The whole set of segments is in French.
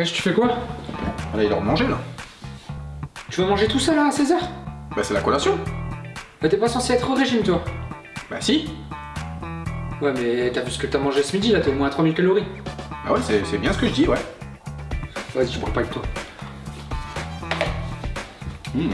Wesh, tu fais quoi Là, il est l'heure de manger, là. Tu vas manger tout seul là, à 16h Bah, c'est la collation. Bah t'es pas censé être au régime toi Bah, si. Ouais mais t'as vu ce que t'as mangé ce midi là, t'as au moins 3000 calories. Bah ouais, c'est bien ce que je dis, ouais. Vas-y, je parle pas avec toi. Hmm.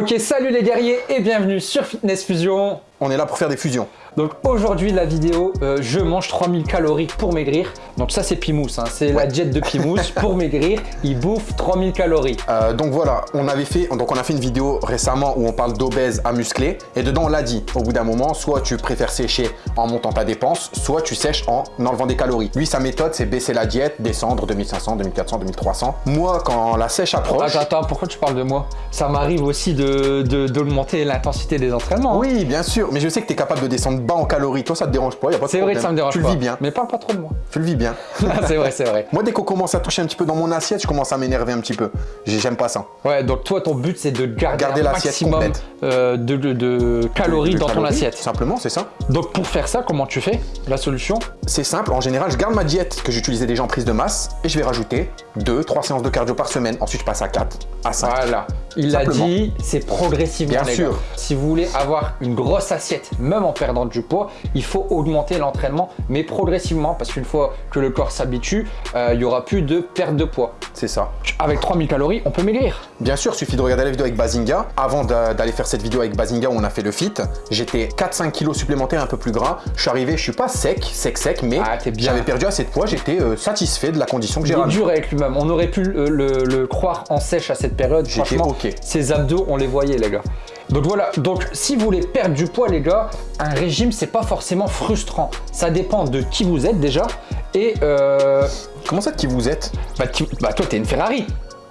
Ok, salut les guerriers et bienvenue sur Fitness Fusion. On est là pour faire des fusions. Donc aujourd'hui la vidéo, euh, je mange 3000 calories pour maigrir. Donc ça c'est Pimous, hein. c'est la diète de Pimous pour maigrir. Il bouffe 3000 calories. Euh, donc voilà, on avait fait, donc on a fait une vidéo récemment où on parle d'obèse à muscler et dedans on l'a dit, au bout d'un moment, soit tu préfères sécher en montant ta dépense, soit tu sèches en enlevant des calories. Lui, sa méthode, c'est baisser la diète, descendre 2500, 2400, 2300. Moi, quand la sèche approche... Attends, attends, pourquoi tu parles de moi? Ça m'arrive aussi de de- d'augmenter l'intensité des entraînements. hein. Oui, bien sûr, mais je sais que tu es capable de descendre bas en calories. Toi, ça te dérange pas, y a pas de C'est vrai que ça me dérange Tu pas. le vis bien. Mais parle pas trop de moi. Tu le vis bien. c'est vrai, c'est vrai. Moi, dès qu'on commence à toucher un petit peu dans mon assiette, je commence à m'énerver un petit peu. J'ai- J'aime pas ça. Ouais, donc toi ton but c'est de garder, Garder un maximum euh, de, de- de calories De dans ton assiette. tout Simplement, c'est ça. Donc pour faire ça, comment tu fais La solution? C'est simple, en général, je garde ma diète que j'utilisais déjà en prise de masse et je vais rajouter 2, 3 séances de cardio par semaine. Ensuite, je passe à 4, à 5. Voilà, il l'a dit, c'est progressivement Bien sûr. Si vous voulez avoir une grosse assiette, même en perdant du poids, il faut augmenter l'entraînement, mais progressivement, parce qu'une fois que le corps s'habitue, euh, il y aura plus de perte de poids. C'est ça. Avec 3000 calories, on peut maigrir. Bien sûr, suffit de regarder la vidéo avec Bazinga. Avant d'a- d'aller faire cette vidéo avec Bazinga où on a fait le fit, j'étais 4-5 kilos supplémentaires un peu plus gras. Je suis arrivé, je suis pas sec, sec, sec, mais Ah, j'avais perdu assez de poids. J'étais euh, satisfait de la condition que Il j'ai est ramenée. dur avec lui-même. On aurait pu le, le- le croire en sèche à cette période. J'étais Franchement, ok. ses abdos, on les voyait, les gars. Donc voilà, donc si vous voulez perdre du poids, les gars, un régime, c'est pas forcément frustrant. Ça dépend de qui vous êtes déjà. Et euh, Comment ça, qui vous êtes? bah, qui- bah, toi, t'es une Ferrari.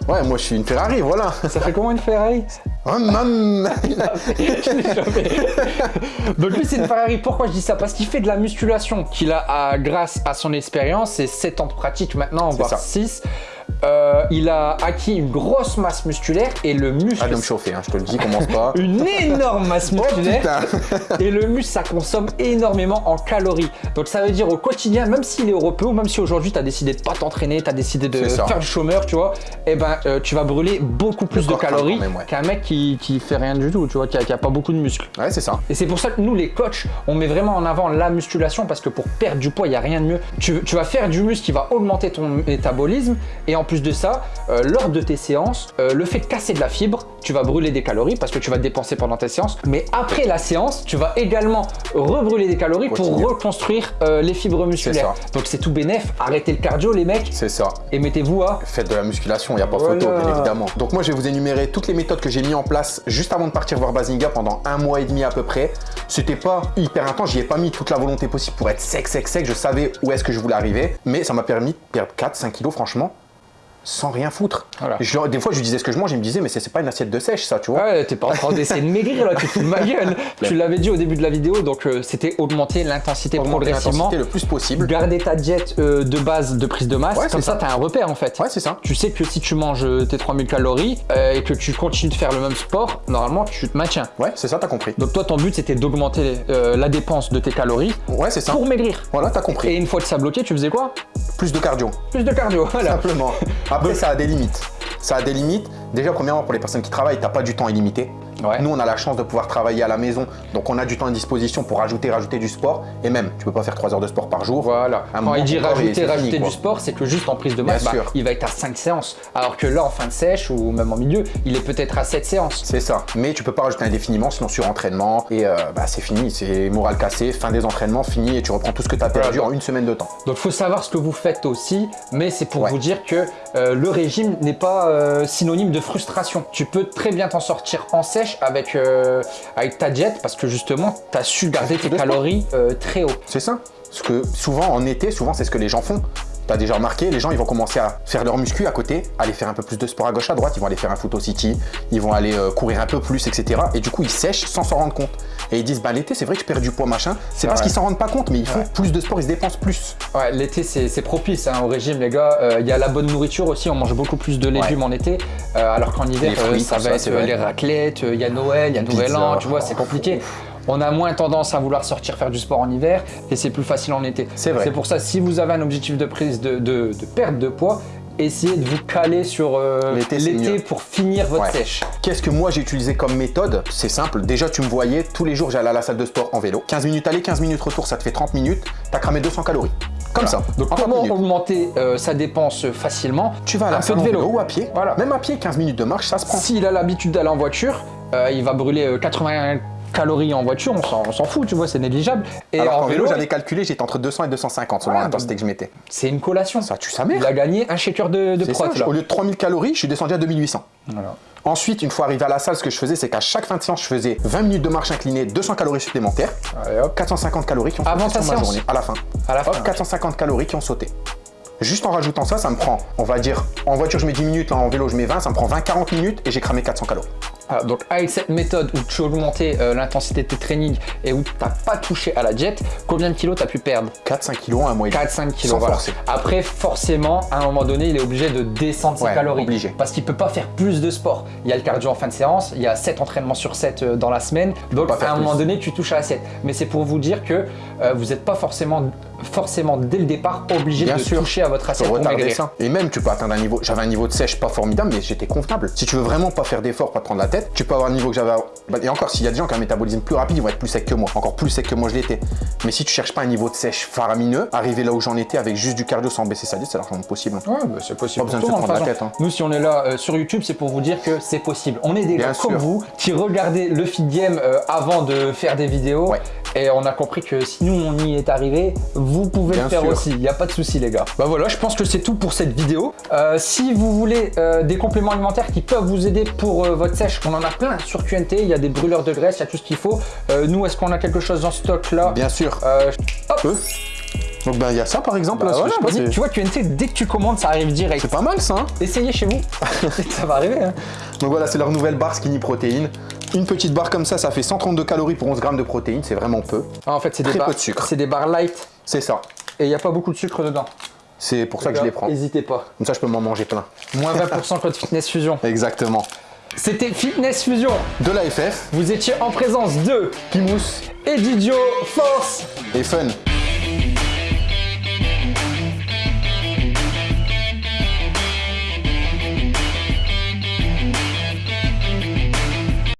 Ouais, moi je suis une Ferrari, voilà. Ça fait comment une Ferrari? Donc lui, c'est une Ferrari. Pourquoi je dis ça? Parce qu'il fait de la musculation qu'il a à- grâce à son expérience et 7 ans de pratique maintenant, voire ça. 6. Euh, il a acquis une grosse masse musculaire et le muscle, Arrête de me chauffer, hein, je te le dis, commence pas. une énorme masse Oh musculaire. putain et le muscle, ça consomme énormément en calories. Donc ça veut dire au quotidien, même s'il est européen même si aujourd'hui tu as décidé de pas t'entraîner, tu as décidé de faire le chômeur, tu vois, et ben euh, tu vas brûler beaucoup plus de calories ouais. qu'un mec qui, qui fait rien du tout, tu vois, qui a, qui a pas beaucoup de muscles. Ouais, c'est ça. Et c'est pour ça que nous, les coachs, on met vraiment en avant la musculation parce que pour perdre du poids, il n'y a rien de mieux. Tu, tu vas faire du muscle qui va augmenter ton métabolisme et en plus de ça, euh, lors de tes séances, euh, le fait de casser de la fibre, tu vas brûler des calories parce que tu vas dépenser pendant tes séances. Mais après la séance, tu vas également rebrûler des calories Continue. pour reconstruire euh, les fibres musculaires. ça. Donc c'est tout bénef. Arrêtez le cardio, les mecs, C'est ça. et mettez-vous à Faites de la musculation, il n'y a pas Voilà. photo, bien évidemment. Donc moi, je vais vous énumérer toutes les méthodes que j'ai mis en place juste avant de partir voir Bazinga pendant un mois et demi à peu près. C'était pas hyper intense, j'y ai pas mis toute la volonté possible pour être sec, sec, sec. Je savais où est-ce que je voulais arriver, mais ça m'a permis de perdre 4-5 kilos, franchement, sans rien foutre. Voilà. Je- des fois, je lui disais ce que je mange, il me disait, mais c'est pas une assiette de sèche, ça, tu vois. Ouais, t'es pas en train d'essayer de maigrir là, tu te fous de ma gueule. tu l'avais dit au début de la vidéo, donc euh, c'était augmenter l'intensité progressivement. le plus possible. Garder ta diète euh, de base de prise de masse, Ouais, comme ça, t'as un repère en fait. Ouais, c'est ça. Tu sais que si tu manges euh, tes 3000 calories euh, et que tu continues de faire le même sport, normalement tu te maintiens. Ouais, c'est ça, t'as compris. Donc toi ton but c'était d'augmenter la dépense de tes calories Ouais, c'est ça. pour maigrir. Voilà, t'as Et compris. une fois que ça bloqué, tu faisais quoi? Plus de cardio. Plus de cardio, voilà. Simplement. Après, ça a des limites. Ça a des limites. Déjà, premièrement, pour les personnes qui travaillent, t'as pas du temps illimité. Ouais. Nous, on a la chance de pouvoir travailler à la maison, donc on a du temps à disposition pour rajouter, rajouter du sport. Et même, tu peux pas faire 3 heures de sport par jour. Voilà. Un Quand il dit rajouter, fini, rajouter du sport, c'est que juste en prise de masse, bah, il va être à 5 séances. Alors que là, en fin de sèche ou même en milieu, il est peut-être à 7 séances. C'est ça. Mais tu peux pas rajouter indéfiniment, sinon surentraînement. Et euh, bah, c'est fini. C'est moral cassé, fin des entraînements, fini. Et tu reprends tout ce que tu as perdu en une semaine de temps. Donc, faut savoir ce que vous faites aussi, mais c'est pour Ouais. vous dire que euh, le régime n'est pas euh, synonyme de frustration. Tu peux très bien t'en sortir en sèche avec, euh, avec ta diète parce que justement, tu as su garder tes calories euh, très haut. C'est ça. Parce que souvent, en été, souvent, c'est ce que les gens font. T'as déjà remarqué, les gens ils vont commencer à faire leur muscu à côté, aller faire un peu plus de sport à gauche à droite, ils vont aller faire un foot au city, ils vont aller euh, courir un peu plus, etc. Et du coup ils sèchent sans s'en rendre compte. Et ils disent bah l'été c'est vrai que je perds du poids machin. C'est parce qu'ils s'en rendent pas compte, mais ils font Ouais. plus de sport, ils se dépensent plus. Ouais, l'été c'est propice hein, au régime les gars. Euh, Il y a la bonne nourriture aussi, on mange beaucoup plus de légumes en été, euh, alors qu'en hiver fruits, euh, ça va ça, être les raclettes, il y a Noël, il y a Nouvel. An, tu vois, c'est compliqué. On a moins tendance à vouloir sortir faire du sport en hiver et c'est plus facile en été. C'est vrai. C'est pour ça, si vous avez un objectif de prise de, de- de perte de poids, essayez de vous caler sur euh, L'été, pour finir votre Ouais. sèche. Qu'est-ce que moi j'ai utilisé comme méthode? C'est simple, déjà tu me voyais, tous les jours j'allais à la salle de sport en vélo. 15 minutes aller, 15 minutes retour, ça te fait 30 minutes, t'as cramé 200 calories. Comme ça. Donc en 30 comment augmenter euh, sa dépense facilement? Tu vas à la un peu salle de vélo. vélo ou à pied. Voilà. Même à pied, 15 minutes de marche, ça se prend. S'il a l'habitude d'aller en voiture, euh, il va brûler euh, 80 calories en voiture, on s'en- fout, tu vois, c'est négligeable. Et Alors en qu'en vélo, vélo, j'avais calculé, j'étais entre 200 et 250 selon Ouais, l'intensité que je mettais. c'est une collation. Ça tue sa mère. Il a gagné un shaker de, de prot, ça, au lieu de 3000 calories, je suis descendu à 2800. Voilà. Ensuite, une fois arrivé à la salle, ce que je faisais, c'est qu'à chaque fin de séance, je faisais 20 minutes de marche inclinée, 200 calories supplémentaires, Allez, hop. 450 calories qui ont Avant sauté sur ma journée, à la fin. À la fin, Hop, 450 calories qui ont sauté. Juste en rajoutant ça, ça me prend, on va dire, en voiture je mets 10 minutes, là en vélo je mets 20, ça me prend 20-40 minutes et j'ai cramé 400 calories. Ah, donc avec cette méthode où tu augmentais euh, l'intensité de tes trainings et où tu n'as pas touché à la jet, combien de kilos tu as pu perdre? 4-5 kilos en un mois et demi. 4-5 kilos. Sans voilà. forcer. Après, forcément, à un moment donné, il est obligé de descendre ses Ouais, calories. obligé. Parce qu'il peut pas faire plus de sport. Il y a le cardio en fin de séance, il y a 7 entraînements sur 7 euh, dans la semaine. Donc, à un moment donné, tu touches à l'assiette. Mais c'est pour vous dire que euh, vous n'êtes pas forcément, forcément, dès le départ, obligé Bien de sûr. toucher à votre assiette pour maigrir. Et même, tu peux atteindre un niveau. J'avais un niveau de sèche pas formidable, mais j'étais convenable. Si tu veux vraiment pas faire d'efforts, pas te prendre la tête, tu peux avoir le niveau que j'avais. Bah, Et encore, s'il y a des gens qui ont un métabolisme plus rapide, ils vont être plus secs que moi. Encore plus secs que moi, je l'étais. Mais si tu cherches pas un niveau de sèche faramineux, arriver là où j'en étais avec juste du cardio sans baisser sa diète, c'est largement possible. Ouais, bah, c'est possible. Pas besoin de se prendre la tête, façon. Nous, si on est là euh, sur YouTube, c'est pour vous dire que c'est possible. On est des Bien gars comme sûr. vous qui regardez le feed game euh, avant de faire des vidéos. Ouais. Et on a compris que si nous, on y est arrivé, vous pouvez Bien le faire sûr. aussi. Il n'y a pas de souci, les gars. Bah voilà, je pense que c'est tout pour cette vidéo. Euh, si vous voulez euh, des compléments alimentaires qui peuvent vous aider pour euh, votre sèche, on en a plein sur QNT. Il y a des brûleurs de graisse, il y a tout ce qu'il faut. Nous, est-ce qu'on a quelque chose en stock là? Bien sûr. Euh, hop. Peu. Donc, ben, il y a ça par exemple. Bah là, voilà, je sais pas, tu vois, QNT, dès que tu commandes, ça arrive direct. c'est pas mal ça. hein Essayez chez vous. ça va arriver. Hein. Donc voilà, c'est leur nouvelle barre skinny protéine. Une petite barre comme ça, ça fait 132 calories pour 11 grammes de protéines, c'est vraiment peu. Ah, en fait, c'est des Très peu barres. de sucre. C'est des barres light C'est ça. et il n'y a pas beaucoup de sucre dedans. C'est pour ça que je les prends. N'hésitez pas. Comme ça, je peux m'en manger plein. Moins 20% code Fitness Fusion. Exactement. C'était Fitness Fusion. De la FF, Vous étiez en présence de Pimous et Didio Force. et Fun.